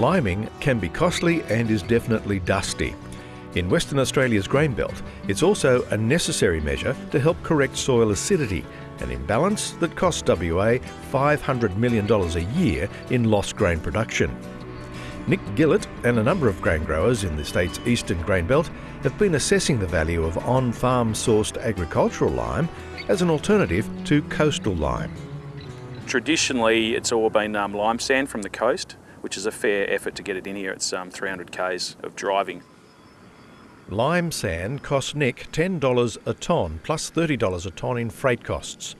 Liming can be costly and is definitely dusty. In Western Australia's grain belt, it's also a necessary measure to help correct soil acidity, an imbalance that costs WA $500 million a year in lost grain production. Nick Gillett and a number of grain growers in the state's eastern grain belt have been assessing the value of on-farm sourced agricultural lime as an alternative to coastal lime. Traditionally, it's all been um, lime sand from the coast, which is a fair effort to get it in here. It's um, 300 k's of driving. Lime sand costs Nick $10 a tonne plus $30 a tonne in freight costs.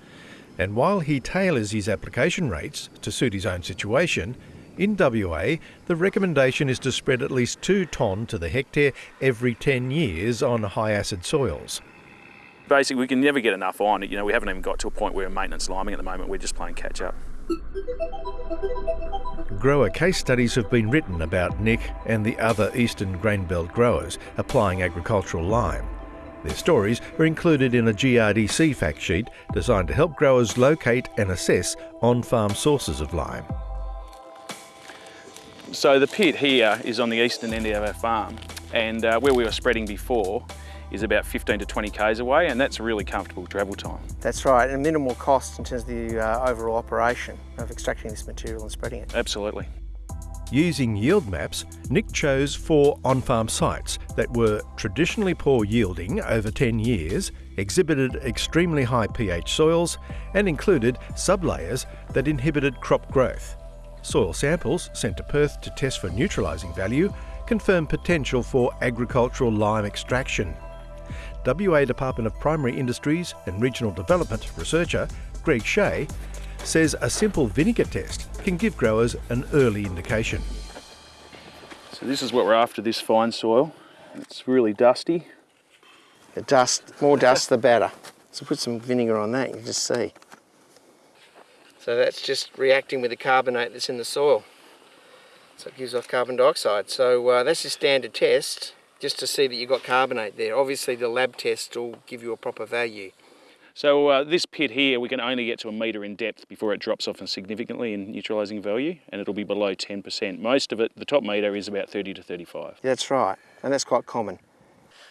And while he tailors his application rates to suit his own situation, in WA the recommendation is to spread at least 2 tonne to the hectare every 10 years on high acid soils. Basically, we can never get enough on it. You know, we haven't even got to a point where we're maintenance liming at the moment. We're just playing catch up. Grower case studies have been written about Nick and the other eastern grain belt growers applying agricultural lime. Their stories are included in a GRDC fact sheet designed to help growers locate and assess on-farm sources of lime. So the pit here is on the eastern end of our farm and uh, where we were spreading before is about 15 to 20 k's away and that's a really comfortable travel time. That's right, and minimal cost in terms of the uh, overall operation of extracting this material and spreading it. Absolutely. Using yield maps, Nick chose four on-farm sites that were traditionally poor yielding over 10 years, exhibited extremely high pH soils and included sublayers that inhibited crop growth. Soil samples sent to Perth to test for neutralising value confirm potential for agricultural lime extraction. WA Department of Primary Industries and Regional Development researcher Greg Shea says a simple vinegar test can give growers an early indication. So this is what we're after, this fine soil. It's really dusty. The dust, more dust the better. So put some vinegar on that, you can just see. So that's just reacting with the carbonate that's in the soil. So it gives off carbon dioxide. So uh, that's a standard test, just to see that you've got carbonate there. Obviously the lab test will give you a proper value. So uh, this pit here, we can only get to a metre in depth before it drops off significantly in neutralising value, and it'll be below 10%. Most of it, the top metre is about 30 to 35. That's right, and that's quite common.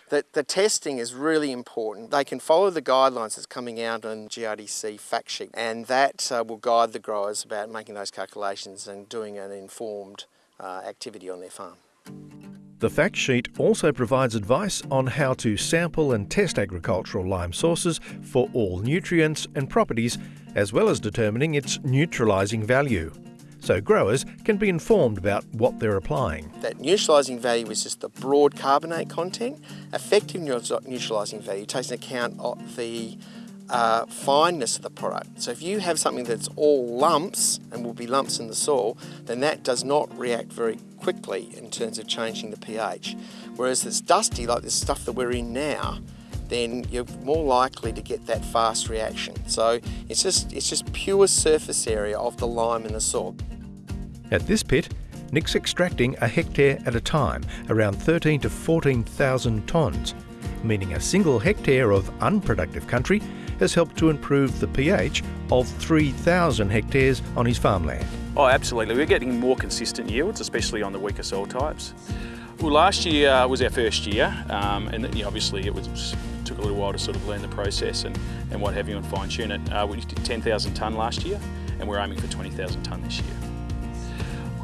The, the testing is really important. They can follow the guidelines that's coming out on GRDC fact sheet, and that uh, will guide the growers about making those calculations and doing an informed uh, activity on their farm. The fact sheet also provides advice on how to sample and test agricultural lime sources for all nutrients and properties, as well as determining its neutralising value. So growers can be informed about what they're applying. That neutralising value is just the broad carbonate content. Effective neutralising value takes account of the uh, fineness of the product. So if you have something that's all lumps and will be lumps in the soil, then that does not react very quickly in terms of changing the pH. Whereas it's dusty, like this stuff that we're in now, then you're more likely to get that fast reaction. So it's just, it's just pure surface area of the lime in the soil. At this pit, Nick's extracting a hectare at a time, around 13 to 14,000 tonnes, meaning a single hectare of unproductive country has helped to improve the pH of 3,000 hectares on his farmland. Oh, absolutely. We're getting more consistent yields, especially on the weaker soil types. Well, last year uh, was our first year, um, and you know, obviously it was took a little while to sort of learn the process and, and what have you and fine tune it. Uh, we did 10,000 tonne last year, and we're aiming for 20,000 tonne this year.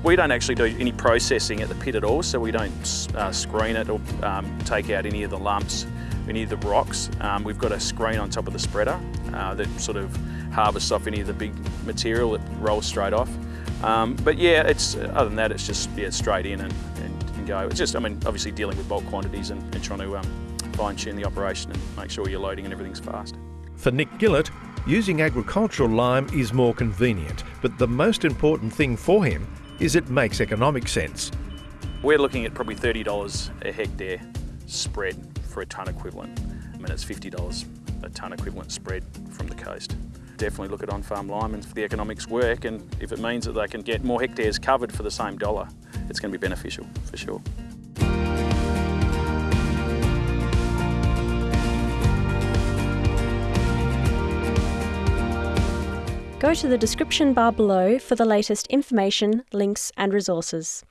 We don't actually do any processing at the pit at all, so we don't uh, screen it or um, take out any of the lumps any of the rocks. Um, we've got a screen on top of the spreader uh, that sort of harvests off any of the big material that rolls straight off. Um, but yeah, it's other than that, it's just yeah, straight in and, and, and, go. It's just, I mean, obviously dealing with bulk quantities and, and trying to um, fine tune the operation and make sure you're loading and everything's fast. For Nick Gillett, using agricultural lime is more convenient, but the most important thing for him is it makes economic sense. We're looking at probably $30 a hectare spread for a tonne equivalent. I mean, it's $50 a tonne equivalent spread from the coast. Definitely look at on-farm and if the economics work and if it means that they can get more hectares covered for the same dollar, it's going to be beneficial for sure. Go to the description bar below for the latest information, links and resources.